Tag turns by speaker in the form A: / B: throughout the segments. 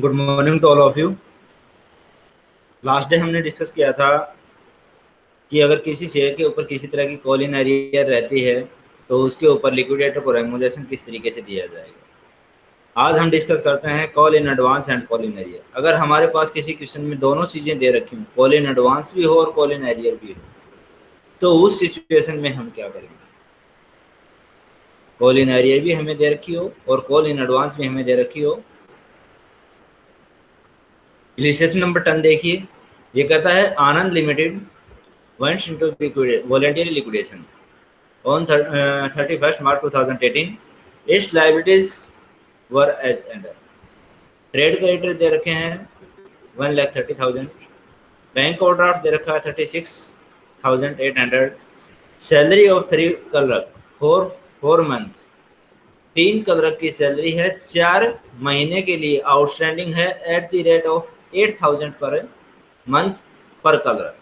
A: Good morning to all of you last day हमने discuss किया था कि अगर किसी शेयर के ऊपर किसी तरह की कॉल इन एरियर रहती है तो उसके ऊपर लिक्विडेटर को रेमुलेशन किस तरीके से दिया जाएगा? आज हम डिस्कस करते हैं call in advance and call in arrear अगर हमारे पास किसी क्वेश्चन में दोनों चीज़ें दे रखी हूँ कॉल इन एडवांस भी हो और कॉल इन एरियर भी हो तो उस सिचुएशन में हम क्या करेंगे? कॉल इन एरियर भी हमें दे रखी हो और कॉल इन एडवांस भी हमें दे रखी हो इलिस्ट्रेशन नंबर टेन देखिए ये कहता है Anand limited went into voluntary liquidation on uh, 31st March 2018. Its liabilities were as under. Trade creditor दे रखे हैं one lakh thirty thousand bank overdraft दे रखा है thirty six thousand eight hundred salary of three clerk four four month तीन clerk की salary है चार महीने के लिए आउटस्टैंडिंग है at the rate of eight thousand per month per clerk.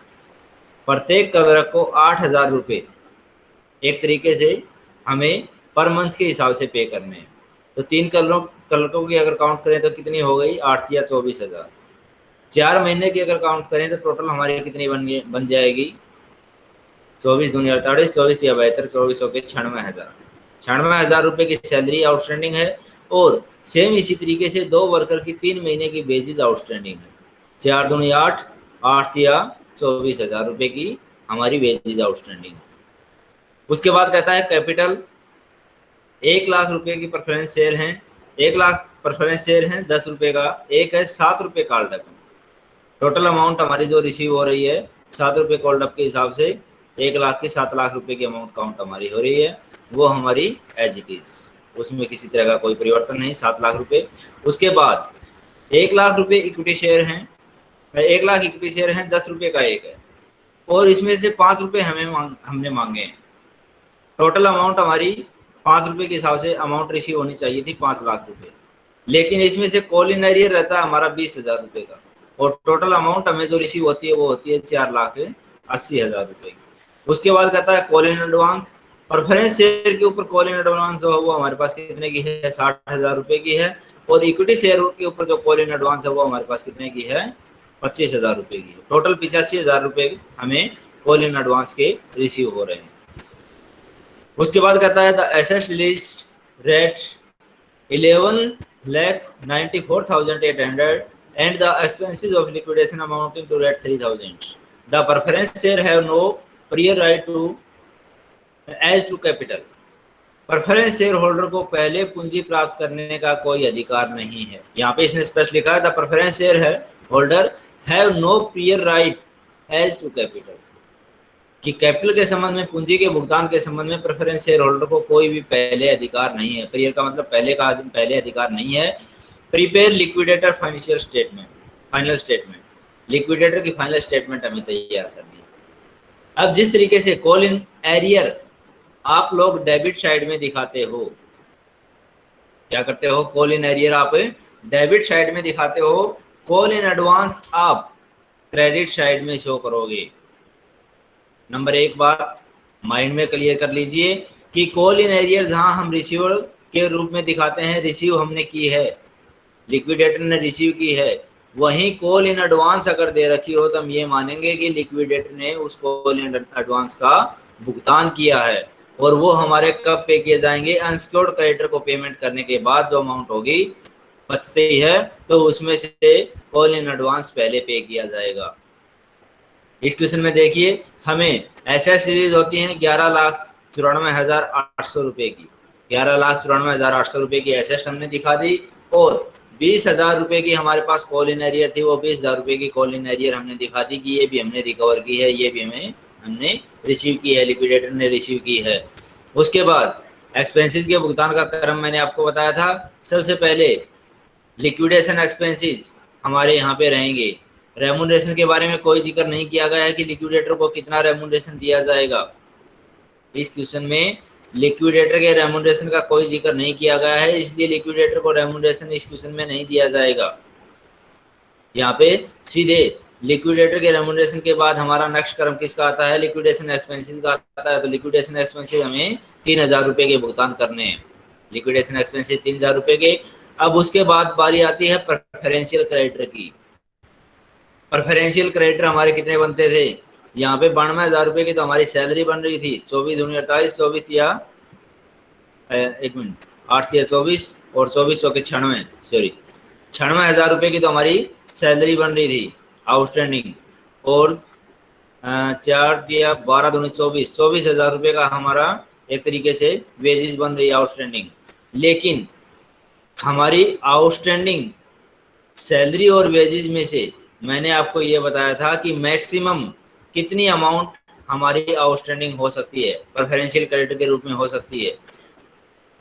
A: प्रत्येक कलरक को आठ हज़ार रुपये एक तरीके से हमें पर मंथ के हिसाब से पे करने हैं। तो तीन कलरों, कलरकों की अगर काउंट करें तो कितनी हो गई? आठ या चौबीस हज़ार। चार महीने की अगर काउंट करें तो टोटल हमारी कितनी बन बन जाएगी? चौबीस दुनिया अड़तालीस, चौबीस या बहत्तर, चौबीस हो के छियानवे हज़ार। छियानवे हज़ार रुपये की सैलरी आउटस्टैंडिंग है। और सेम इसी तरीके से दो वर्कर की तीन महीने की बेसिस आउटस्टैंडिंग है। चार दुनिया आठ आठ या चौबीस हज़ार रुपये की हमारी वेजेज आउटस्टैंडिंग है। उसके बाद कहता है कैपिटल एक लाख रुपए की प्रेफरेंस शेयर हैं, एक लाख प्रेफरेंस शेयर हैं, दस रुपए का, एक है सात रुपये कॉल्ड टोटल अमाउंट हमारी जो रिसीव हो रही है, सात रुपये कॉल्ड अप के हिसाब से एक लाख की सात लाख रुपए की अमाउंट काउंट हमारी हो रही है, वो हमारी एज इट इज़ उसमें किसी तरह का कोई परिवर्तन नहीं, सात लाख रुपए। उसके बाद एक लाख रुपए इक्विटी शेयर हैं, एक लाख इक्विटी शेयर है, दस रुपये का एक है। और इसमें से पाँच रुपये हमें मांग, हमने मांगे हैं। टोटल अमाउंट हमारी पाँच रुपये के हिसाब से अमाउंट रिसीव होनी चाहिए थी पाँच लाख रुपये लेकिन इसमें से कॉल इन एरियर रहता है हमारा बीस हज़ार रुपये का। और टोटल अमाउंट हमें जो रिसीव होती है, वो होती है चार लाख अस्सी हज़ार रुपये की। उसके बाद कहता है call in advance preference share के ऊपर कॉल इन एडवांस जो है वो हमारे पास कितने की है? साठ हज़ार रुपये की है। और इक्विटी शेयर के ऊपर जो कॉल इन एडवांस है, वो हमारे पास कितने की है? पच्चीस हज़ार रुपए की टोटल पिचासी हज़ार रुपए हमें कॉल इन एडवांस के रिसीव हो रहे हैं। उसके बाद कहता है the S release rate eleven lakh ninety four thousand eight hundred the expenses of liquidation amounting to rate three thousand the preference share have no prior right to as to capital preference shareholder को पहले पूंजी प्राप्त करने का कोई अधिकार नहीं है। यहाँ पे इसने स्पष्ट लिखा है परफरेंस शेयर है holder have no prior right as to capital कि कैपिटल के संबंध में, पूंजी के भुगतान के संबंध में प्रेफरेंस शेयर होल्डर को कोई भी पहले अधिकार नहीं है। प्रियर का मतलब पहले का पहले अधिकार नहीं है। Prepare liquidator financial statement final statement liquidator की फाइनल स्टेटमेंट हमें तैयार करनी है। अब जिस तरीके से कॉल इन एरियर आप लोग डेबिट साइड में दिखाते हो। क्या करते हो? कॉल इन एरियर आप, डेबिट साइड में दिखाते हो। कॉल इन एडवांस आप क्रेडिट साइड में शो करोगे। नंबर एक बात माइंड में क्लियर कर लीजिए कि कॉल इन एरियर जहाँ हम रिसीवर के रूप में दिखाते हैं रिसीव हमने की है। लिक्विडेटर ने रिसीव की है। वहीं कॉल इन एडवांस अगर दे रखी हो तो हम ये मानेंगे कि लिक्विडेटर ने उस कॉल इन एडवांस का भुगतान किया है। और वो हमारे कब पे किए जाएँगे? अनस्क्योर्ड क्रेडिटर को पेमेंट करने के बाद जो अमाउंट होगी, बचते ही तो उसमें से कॉल इन एडवांस पहले पे किया जाएगा। इस क्वेश्चन में देखिए, हमें ऐसे सीरीज़ होती हैं, ग्यारह लाख चौरानवे हज़ार आठ सौ रुपए की। ग्यारह लाख चौरानवे हज़ार आठ सौ रुपए की एसेस्ट हमने दिखा दी, और बीस हज़ार रुपए की हमारे पास कॉल इन एरियर थी, वो बीस हज़ार रुपए की कॉल इन एरियर हमने दिखा दी कि ये भी हमने रिकवर की है, ये भी हमें हमने रिसीव की है लिक्विडेटर ने रिसीव की है। उसके बाद एक्सपेंसेस के भुगतान का क्रम मैंने आपको बताया था। सबसे पहले लिक्विडेशन एक्सपेंसेस हमारे यहाँ पे रहेंगे। रेमुनरेशन के बारे में कोई ज़िक्र नहीं किया गया है कि लिक्विडेटर को कितना रेमुनरेशन दिया जाएगा। इस क्वेश्चन में लिक्विडेटर के रेमुनरेशन का कोई ज़िक्र नहीं किया गया है, इसलिए लिक्विडेटर को रेमुनरेशन इस क्वेश्चन में नहीं दिया जाएगा। यहाँ पे सीधे लिक्विडेटर के रेमुनरेशन के बाद हमारा नेक्स्ट क्रम किसका आता है? लिक्विडेशन एक्सपेंसेस का आता है। तो लिक्विडेशन एक्सपेंसेस हमें तीन हज़ार रुपए के भुगतान करने हैं। लिक्विडेशन एक्सपेंसेस तीन हज़ार रुपए के। अब उसके बाद बारी आती है प्रेफरेंशियल क्रेडिटर की। प्रेफरेंशियल क्रेडिटर हमारे कितने बनते थे? यहाँ पे बानवे हज़ार रुपए की तो हमारी सैलरी बन रही थी। चौबीस दूनी अड़तालीस, चौबीस या एक मिनट, आठ या चौबीस और चौबीस सौ के छियानवे सॉरी छियानवे हज़ार रुपए की तो हमारी सैलरी बन रही थी। आउटस्टैंडिंग। और चार दिया बारह दूनी चौबीस। चौबीस हज़ार रुपये का हमारा एक तरीके से वेजेस बन रही आउटस्टैंडिंग। लेकिन, हमारी आउटस्टैंडिंग सैलरी और वेजेस में से मैंने आपको ये बताया था कि मैक्सिमम कितनी अमाउंट हमारी आउटस्टैंडिंग हो सकती है प्रेफरेंशियल क्रेडिट के रूप में हो सकती है।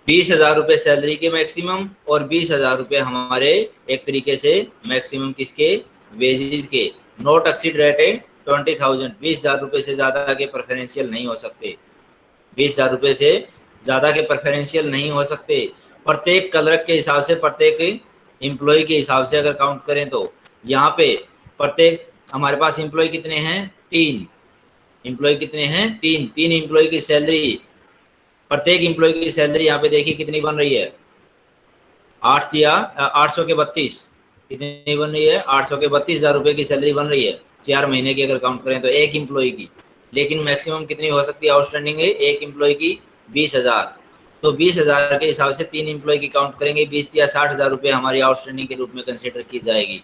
A: बीस हज़ार रुपये सैलरी के मैक्सिमम और बीस हज़ार रुपये हमारे एक तरीके से मैक्सिमम किसके वेजेस के नोट एक्सीड रेट है ट्वेंटी थाउज़ेंड बीस हज़ार रुपये से ज़्यादा के प्रेफरेंशियल नहीं हो सकते। बीस हज़ार रुपये से ज़्यादा के प्रेफरेंशियल नहीं हो सकते। प्रत्येक कलर के हिसाब से, प्रत्येक एम्प्लॉय के हिसाब से अगर काउंट करें तो यहाँ पे प्रत्येक, हमारे पास एम्प्लॉय कितने हैं? तीन। एम्प्लॉय कितने हैं? तीन। तीन एम्प्लॉय की सैलरी प्रत्येक एम्प्लॉय की सैलरी यहाँ पे देखिए कितनी बन रही है? आठ या, आठ सौ के बत्तीस। कितनी बन रही है, आठ सौ के बत्तीस हज़ार रुपये की सैलरी बन रही है। चार महीने की अगर काउंट करें तो एक एम्प्लॉय की। लेकिन मैक्सिमम कितनी हो सकती है? आउटस्टैंडिंग है, एक एम्प्लॉय की बीस हज़ार। तो बीस हज़ार के हिसाब से तीन एम्प्लॉय की काउंट करेंगे, बीस या साठ हज़ार रुपये हमारी आउटस्टैंडिंग के रूप में कंसिडर की जाएगी।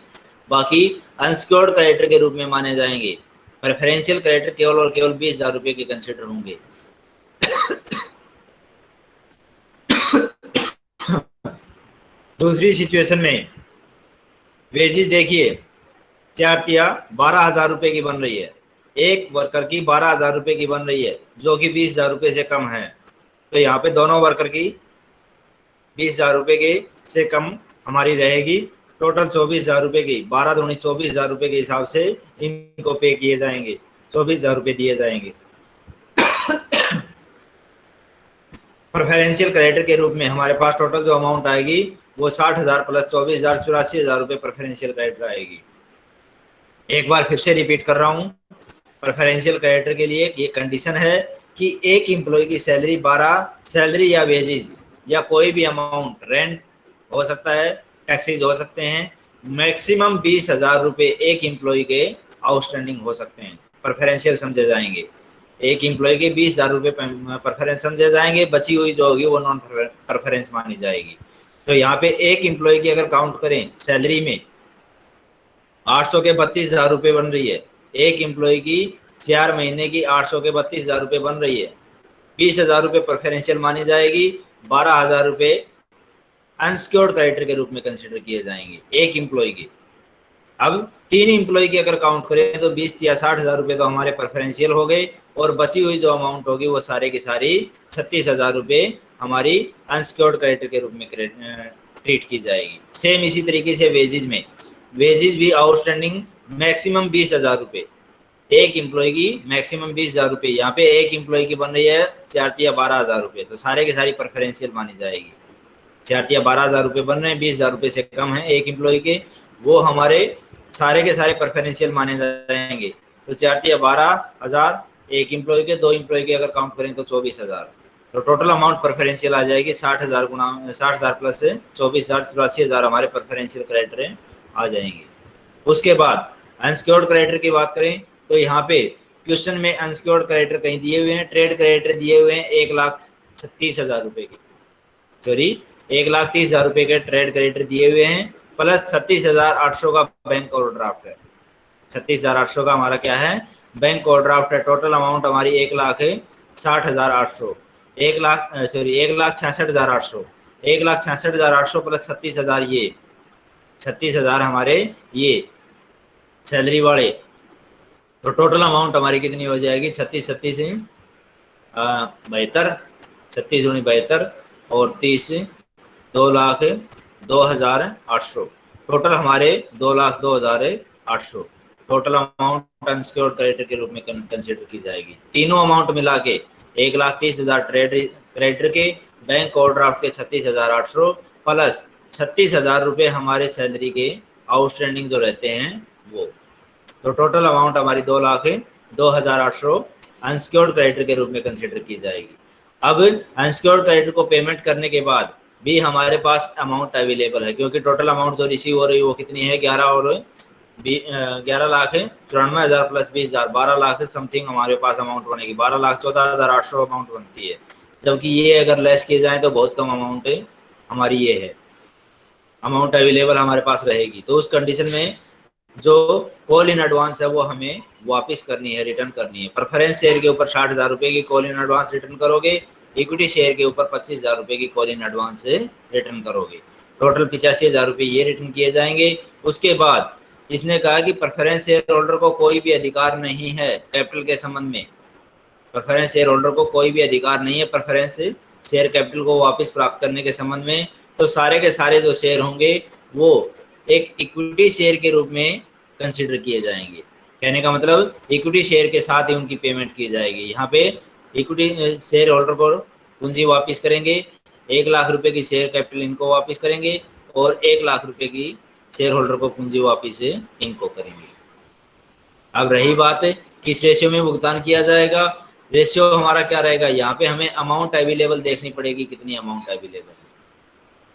A: बाकी अनसिक्योर्ड क्रेडिटर के रूप में माने जाएँगे। प्रेफरेंशियल क्रेडिटर केवल और केवल बीस हज़ार रुपये के कंसिडर होंगे। दूसरी सिचुएशन में वेजेस देखिए, चार तिया बारह हज़ार रुपये की बन रही है। एक वर्कर की बारह हज़ार रुपये की बन रही है, जो कि बीस हज़ार रुपये से कम है। तो यहाँ पे दोनों वर्कर की बीस हज़ार रुपये के से कम हमारी रहेगी। टोटल चौबीस हज़ार रुपये की, बारह दूनी चौबीस हज़ार रुपये के हिसाब से इनको पे किए जाएँगे। चौबीस हज़ार रुपये दिए जाएँगे। प्रेफरेंशियल क्रेडिट के रूप में हमारे पास टोटल जो अमाउंट आएगी वो साठ हज़ार प्लस चौबीस हज़ार, चौरासी हज़ार रुपये प्रेफरेंशियल क्रेडिटर आएगी। एक बार फिर से रिपीट कर रहा हूँ प्रेफरेंशियल क्रेडिटर के लिए ये कंडीशन है कि एक एम्प्लॉय की सैलरी बारह सैलरी या वेजेस या कोई भी अमाउंट रेंट हो सकता है टैक्सीज हो सकते हैं मैक्सिमम बीस हज़ार रुपये एक एम्प्लॉय के आउटस्टैंडिंग हो सकते हैं प्रेफरेंशियल समझे जाएँगे। एक एम्प्लॉय के बीस हज़ार रुपये प्रेफरेंस समझे जाएँगे, बची हुई जो होगी वो नॉन प्रेफरेंस मानी जाएगी। तो यहाँ पे एक एम्प्लॉय की अगर काउंट करें सैलरी में, आठ सौ के बत्तीस हज़ार रुपये बन रही है। एक एम्प्लॉय की चार महीने की आठ सौ के बत्तीस हज़ार रुपये बन रही है। बीस हज़ार रुपये प्रेफरेंशियल मानी जाएगी, बारह हज़ार रुपये अनसिक्योर्ड क्रेडिटर के रूप में कंसिडर किए जाएँगे, एक एम्प्लॉय की। अब तीन एम्प्लॉय की अगर काउंट करें तो बीस या साठ हज़ार रुपये तो हमारे प्रेफरेंशियल हो गए और बची हुई जो अमाउंट होगी वो सारे की सारी छत्तीस हज़ार रुपये हमारी अनसिक्योर्ड क्रेडिटर के रूप में ट्रीट की जाएगी। सेम इसी तरीके से वेजेज में। वेजेस भी आउटस्टैंडिंग मैक्सिमम बीस हज़ार रुपये एक एम्प्लॉय की मैक्सिमम बीस हज़ार रुपये यहाँ पे एक एम्प्लॉय की बन रही है चार या बारह हज़ार रुपये तो सारे के सारी प्रेफरेंशियल मानी जाएगी। चार या बारह हज़ार रुपये बन रहे हैं, बीस हज़ार रुपये से कम है एक एम्प्लॉय के। वो हमारे सारे के सारे प्रेफरेंशियल माने जाएँगे। तो चार या बारह हज़ार एक एम्प्लॉय के, दो एम्प्लॉय के अगर काउंट करें तो चौबीस हज़ार। तो टोटल अमाउंट प्रेफरेंशियल आ जाएगी साठ हज़ार गुना, साठ हज़ार प्लस चौबीस हज़ार, चौरासी हज़ार हमारे प्रेफरेंशियल क्रेडिटर हैं आ जाएँगे। उसके बाद अनसिक्योर्ड क्रेडिटर की बात करें तो यहाँ पे क्वेश्चन में अनसिक्योर्ड क्रेडिटर कहीं दिए हुए हैं ट्रेड क्रेडिटर दिए हुए हैं एक लाख छत्तीस हज़ार रुपए के। सॉरी एक लाख तीस हज़ार रुपए के ट्रेड क्रेडिटर दिए हुए हैं प्लस छत्तीस हज़ार आठ सौ का बैंक ओवरड्राफ्ट है। छत्तीस हज़ार आठ सौ का हमारा क्या है? बैंक ओवरड्राफ्ट है टोटल अमाउंट हमारी एक लाख है, साठ हज़ार आठ सौ। एक लाख सॉरी एक लाख छियासठ हज़ार आठ सौ। एक लाख छियासठ हज़ार आठ सौ प्लस छत्तीस हज़ार ये। छत्तीस हज़ार हमारे ये। सैलरी वाले। तो टोटल अमाउंट हमारी कितनी हो जाएगी? छत्तीस छत्तीस बहत्तर। छत्तीस उन्नीस बहत्तर और तीस, दो लाख, दो हज़ार आठ सौ। टोटल हमारे दो लाख, दो हज़ार आठ सौ। टोटल अमाउंट अनसिक्योर्ड क्रेडिट के रूप में कंसिडर की जाएगी। तीनों अमाउंट मिला के एक लाख तीस हज़ार ट्रेड क्रेडिटर के, बैंक ओवरड्राफ्ट के छत्तीस हज़ार आठ सौ, प्लस छत्तीस हज़ार रुपये हमारे सैलरी के आउटस्टैंडिंग जो रहते हैं, वो। तो टोटल अमाउंट हमारी दो लाख दो हज़ार आठ सौ अनसिक्योर्ड क्रेडिटर के रूप में कंसिडर की जाएगी। अब अनसिक्योर्ड क्रेडिटर को पेमेंट करने के बाद भी हमारे पास अमाउंट अवेलेबल है, क्योंकि टोटल अमाउंट जो रिसीव हो रही है वो कितनी है? ग्यारह और ग्यारह लाख चौरानवे हज़ार प्लस बीस हज़ार, बारह लाख समथिंग हमारे पास अमाउंट बनेगी बारह लाख, चौदह हज़ार आठ सौ अमाउंट बनती है। जबकि ये अगर लेस किए जाए तो बहुत कम अमाउंट है, हमारी ये है। अमाउंट अवेलेबल हमारे पास रहेगी। तो उस कंडीशन में जो कॉल इन एडवांस है, वो हमें वापस करनी है रिटर्न करनी है। प्रेफरेंस शेयर के ऊपर साठ हज़ार रुपये की कॉल इन एडवांस रिटर्न करोगे इक्विटी शेयर के ऊपर पच्चीस हज़ार रुपये की कॉल इन एडवांस रिटर्न करोगे। टोटल पिचासी हज़ार रुपये ये रिटर्न किए जाएँगे। उसके बाद इसने कहा कि प्रेफरेंस शेयर होल्डर को कोई भी अधिकार नहीं है कैपिटल के संबंध में। प्रेफरेंस शेयर होल्डर को कोई भी अधिकार नहीं है। प्रेफरेंस शेयर कैपिटल को वापस प्राप्त करने के संबंध में तो सारे के सारे जो शेयर होंगे, वो एक इक्विटी शेयर के रूप में कंसिडर किए जाएँगे। कहने का मतलब इक्विटी शेयर के साथ ही उनकी पेमेंट की जाएगी। यहाँ पे इक्विटी शेयर होल्डर को पूंजी वापस करेंगे, एक लाख रुपए की शेयर कैपिटल इनको वापस करेंगे और एक लाख रुपए की शेयर होल्डर को पूंजी वापिस इनको करेंगे। अब रही बात, किस रेशियो में भुगतान किया जाएगा? रेशियो हमारा क्या रहेगा? यहाँ पे हमें अमाउंट अवेलेबल देखनी पड़ेगी, कितनी अमाउंट अवेलेबल है।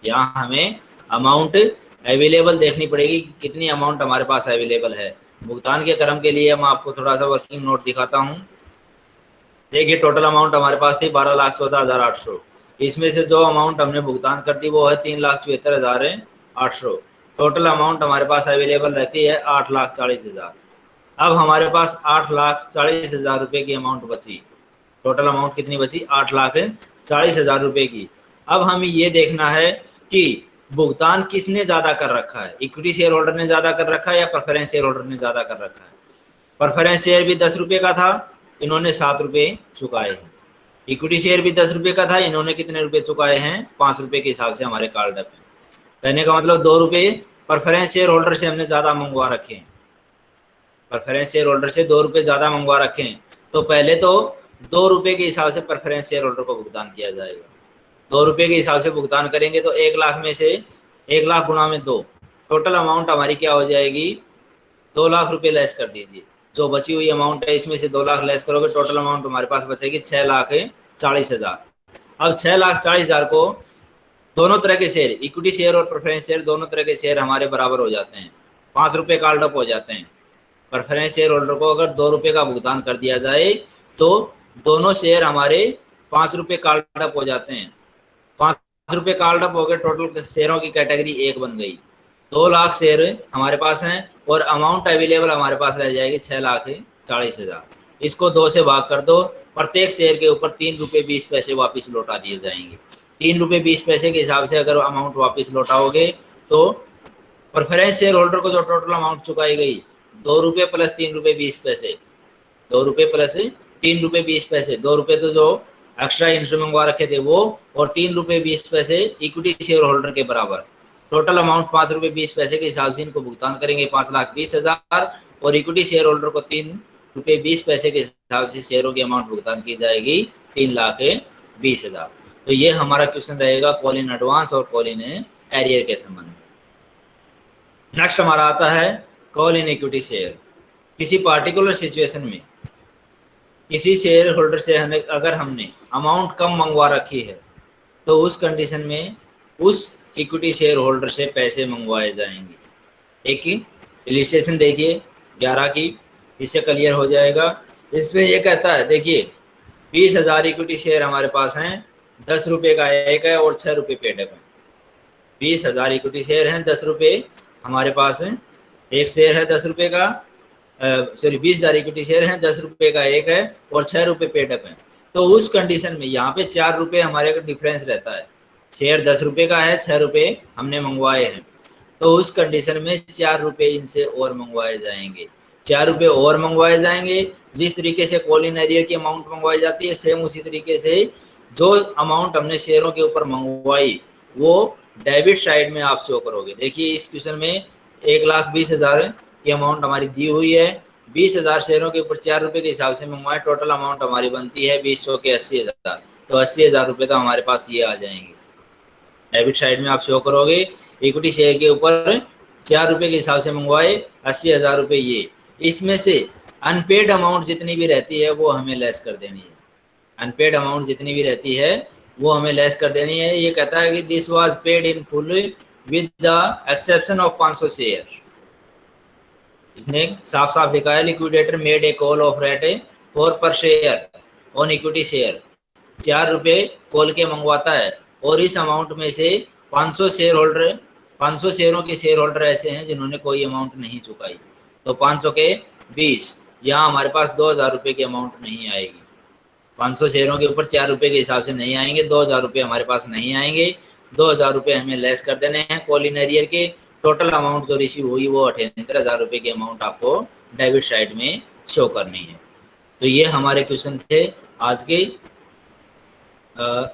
A: यहाँ हमें अमाउंट अवेलेबल देखनी पड़ेगी कितनी अमाउंट हमारे पास अवेलेबल है। भुगतान के क्रम के लिए मैं आपको थोड़ा सा वर्किंग नोट दिखाता हूँ। देखिए टोटल अमाउंट हमारे पास थी बारह लाख चौदह हज़ार आठ सौ। इसमें से जो अमाउंट हमने भुगतान कर दी, वो है तीन लाख चौहत्तर हज़ार आठ सौ। टोटल अमाउंट हमारे पास अवेलेबल रहती है आठ लाख चालीस हज़ार। अब हमारे पास आठ लाख चालीस हज़ार रुपये की अमाउंट बची। टोटल अमाउंट कितनी बची? आठ लाख चालीस हज़ार रुपये की। अब हमें ये देखना है कि भुगतान किसने ज़्यादा कर रखा है? इक्विटी शेयर होल्डर ने ज़्यादा कर रखा है या प्रेफरेंस शेयर होल्डर ने ज़्यादा कर रखा है? प्रेफरेंस शेयर भी दस रुपये का था, इन्होंने सात रुपये चुकाए हैं। इक्विटी शेयर भी दस रुपये का था, इन्होंने कितने रुपये चुकाए हैं? पाँच रुपये के हिसाब से हमारे कार्ड पे कहने का मतलब दो रुपये प्रेफरेंस शेयर होल्डर से हमने ज़्यादा मंगवा रखे हैं। प्रेफरेंस शेयर होल्डर से दो रुपये ज़्यादा मंगवा रखे हैं। तो पहले तो दो रुपये के हिसाब से प्रेफरेंस शेयर होल्डर को भुगतान किया जाएगा। दो रुपये के हिसाब से भुगतान करेंगे तो एक लाख में से एक लाख गुना में दो। टोटल अमाउंट हमारी क्या हो जाएगी? दो लाख रुपये लेस कर दीजिए। जो बची हुई अमाउंट है, इसमें से दो लाख लेस करोगे, टोटल अमाउंट हमारे पास बचेगी छः लाख चालीस हज़ार। अब छः लाख चालीस हज़ार को दोनों तरह के शेयर इक्विटी शेयर और प्रेफरेंस शेयर दोनों तरह के शेयर हमारे बराबर हो जाते हैं। पाँच रुपये कार्ड अप हो जाते हैं। प्रेफरेंस शेयर होल्डर को अगर दो रुपये का भुगतान कर दिया जाए तो दोनों शेयर हमारे पाँच रुपये कार्ड अप हो जाते हैं। पाँच रुपये कार्ड अप हो गए टोटल शेयरों की कैटेगरी एक बन गई। दो लाख शेयर हमारे पास हैं और अमाउंट अवेलेबल हमारे पास रह जाएगी छः लाख चालीस हज़ार। इसको दो से भाग कर दो। प्रत्येक शेयर के ऊपर तीन रुपये बीस पैसे वापस लौटा दिए जाएँगे। तीन रुपये बीस पैसे के हिसाब से अगर अमाउंट वापस लौटाओगे तो प्रेफरेंस शेयर होल्डर को जो टोटल अमाउंट चुकाई गई, दो रुपये प्लस तीन रुपये बीस पैसे, दो रुपये प्लस तीन रुपये बीस पैसे, दो रुपये तो जो एक्स्ट्रा इंश्योर मंगवा रखे थे वो, और तीन रुपये बीस पैसे इक्विटी शेयर होल्डर के बराबर। टोटल अमाउंट पाँच रुपये बीस पैसे के हिसाब से इनको भुगतान करेंगे पाँच लाख बीस हज़ार, और इक्विटी शेयर होल्डर को तीन रुपये बीस पैसे के हिसाब से शेयरों की अमाउंट भुगतान की जाएगी तीन लाख बीस हज़ार। तो ये हमारा क्वेश्चन रहेगा कॉल इन एडवांस और कॉल इन एरियर के संबंध में। नेक्स्ट हमारा आता है कॉल इन इक्विटी शेयर किसी पार्टिकुलर सिचुएशन में किसी शेयर होल्डर से हमें, अगर हमने अमाउंट कम मंगवा रखी है तो उस कंडीशन में उस इक्विटी शेयर होल्डर से पैसे मंगवाए जाएँगे। एक इलिस्ट्रेशन देखिए, ग्यारह की, इससे क्लियर हो जाएगा। इसमें यह कहता है, देखिए, बीस हज़ार इक्विटी शेयर हमारे पास हैं दस रुपये का एक है और छः रुपये पेडअप है बीस हज़ार इक्विटी शेयर हैं, दस रुपये हमारे पास है। एक शेयर है दस रुपये का सॉरी बीस हज़ार इक्विटी शेयर हैं, दस रुपये का एक है और छः रुपये पेडअप है तो उस कंडीशन में यहाँ पे चार रुपये हमारे का डिफरेंस रहता है। शेयर दस रुपये का है छः रुपये हमने मंगवाए हैं। तो उस कंडीशन में चार रुपये इनसे और मंगवाए जाएँगे। चार रुपये और मंगवाए जाएँगे। जिस तरीके से कॉलिन एरिया की अमाउंट मंगवाई जाती है सेम उसी तरीके से जो अमाउंट हमने शेयरों के ऊपर मंगवाई, वो डेबिट साइड में आप शो करोगे। देखिए इस क्वेश्चन में एक लाख बीस हज़ार की अमाउंट हमारी दी हुई है। बीस हज़ार शेयरों के ऊपर चार रुपये के हिसाब से मंगवाए टोटल अमाउंट हमारी बनती है बीस सौ के अस्सी हज़ार। तो अस्सी हज़ार रुपये तो हमारे पास ये आ जाएँगे। डेबिट साइड में आप शो करोगे इक्विटी शेयर के ऊपर चार रुपये के हिसाब से मंगवाए, अस्सी हज़ार रुपये ये। इसमें से अनपेड अमाउंट जितनी भी रहती है, वो हमें लेस कर देनी है। अनपेड अमाउंट जितनी भी रहती है, वो हमें लेस कर देनी है। ये कहता है कि this was paid in full with the exception of 500 share इसने साफ़ साफ़ लिखा है liquidator made a call of rate four per share on equity share चार रुपये कॉल के मंगवाता है, और इस अमाउंट में से 500 शेयर होल्डर 500 शेयरों के शेयर होल्डर ऐसे हैं जिन्होंने कोई अमाउंट नहीं चुकाई। तो 500 के 20 यहाँ हमारे पास दो हज़ार रुपये की अमाउंट नहीं आएगी। 500 शेयरों के ऊपर चार रुपये के हिसाब से नहीं आएँगे, दो हज़ार रुपये हमारे पास नहीं आएँगे। दो हज़ार रुपये हमें लेस कर देने हैं कॉल कॉलिनरियर के। टोटल अमाउंट जो रिसीव हुई वो अठहत्तर हज़ार रुपये की अमाउंट आपको डेबिट साइड में शो करनी है। तो ये हमारे क्वेश्चन थे आज के।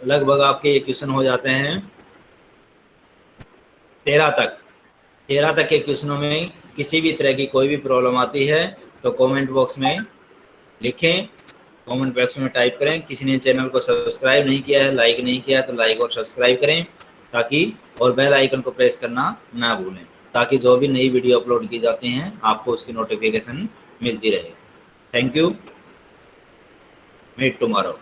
A: लगभग आपके ये क्वेश्चन हो जाते हैं। तेरह तक। तेरह तक के क्वेश्चनों में किसी भी तरह की कोई भी प्रॉब्लम आती है तो कमेंट बॉक्स में लिखें। कमेंट बॉक्स में टाइप करें। किसी ने चैनल को सब्सक्राइब नहीं किया है, लाइक नहीं किया है तो लाइक और सब्सक्राइब करें ताकि और बेल आइकन को प्रेस करना ना भूलें, ताकि जो भी नई वीडियो अपलोड की जाती हैं, आपको उसकी नोटिफिकेशन मिलती रहे। Thank you met tomorrow